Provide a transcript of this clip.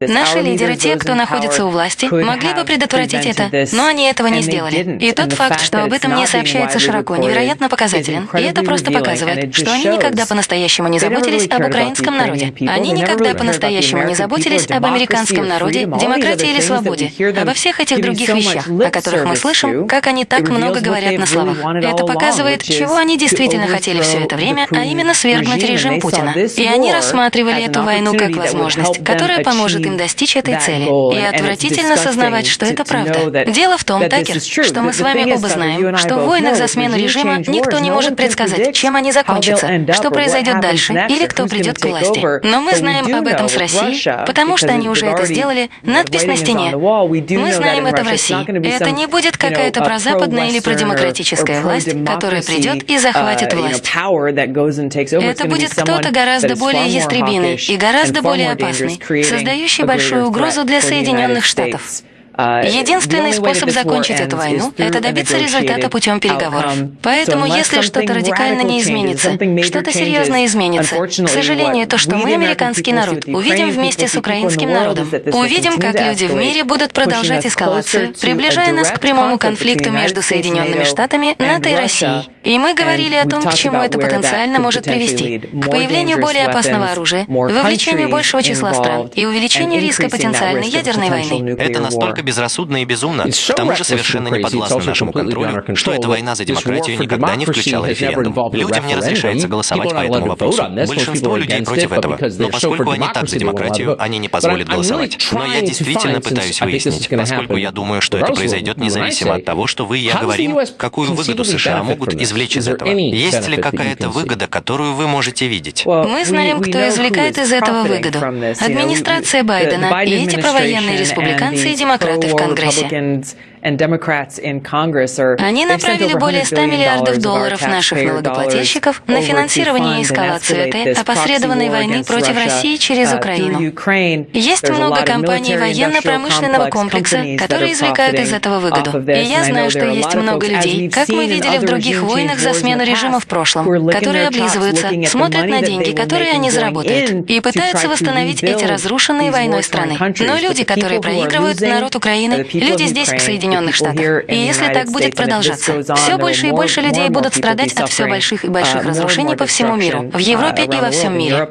Наши лидеры, те, кто находится у власти, могли бы предотвратить это, но они этого не сделали. И тот факт, что об этом не сообщается широко, невероятно показателен. И это просто показывает, что они никогда по-настоящему не заботились об украинском народе. Они никогда по-настоящему не заботились об американском народе, демократии или свободе, обо всех этих других вещах, о которых мы слышим, как они так много говорят на словах. Это показывает, чего они действительно хотели все это время, а именно свергнуть режим Путина. И они рассматривали эту войну как возможность, которая поможет им достичь этой цели. И отвратительно сознавать, что это правда. Дело в том, Такер, что мы с вами оба знаем, что в войнах за смену режима никто не может предсказать, чем они закончатся, что произойдет дальше или кто придет к власти. Но мы знаем об этом с Россией, потому что они уже это сделали, надпись на стене. Мы знаем это в России. Это не будет какая-то прозападная или продемократическая власть, которая придет и захватит uh, власть. Это будет кто-то гораздо более ястребиный и гораздо более опасный, создающий большую большую угрозу для Соединенных Штатов. Единственный способ закончить эту войну – это добиться результата путем переговоров. Поэтому, если что-то радикально не изменится, что-то серьезно изменится, к сожалению, то, что мы, американский народ, увидим вместе с украинским народом, увидим, как люди в мире будут продолжать эскалацию, приближая нас к прямому конфликту между Соединенными Штатами, НАТО и Россией. И мы говорили о том, к чему это потенциально может привести. К появлению более опасного оружия, вовлечению большего числа стран и увеличению риска потенциальной ядерной войны. Это настолько безрассудно и безумно, к тому же совершенно не подвластно нашему контролю, что эта война за демократию никогда не включала референдум. Людям не разрешается голосовать по этому вопросу. Большинство людей против этого, но поскольку они так за демократию, они не позволят голосовать. Но я действительно пытаюсь выяснить, поскольку я думаю, что это произойдет независимо от того, что вы и я говорим, какую выгоду США могут извлечь из этого. Есть ли какая-то выгода, которую вы можете видеть? Мы знаем, кто извлекает из этого выгоду. Администрация Байдена и эти провоенные республиканцы и демократы в Конгрессе. Они направили более 100 миллиардов долларов наших налогоплательщиков на финансирование и эскалацию этой опосредованной войны против России через uh, Украину. Есть много компаний военно-промышленного комплекса, которые извлекают из этого выгоду. И я знаю, что есть много людей, как мы видели в других войнах за смену режима в прошлом, которые облизываются, смотрят на деньги, которые они заработают, и пытаются восстановить эти разрушенные войной страны. Но люди, которые проигрывают, народ Украины, люди здесь, в Соединенных Штатах. И если так будет продолжаться, все больше и больше людей будут страдать от все больших и больших uh, разрушений по всему миру, в Европе и во всем мире.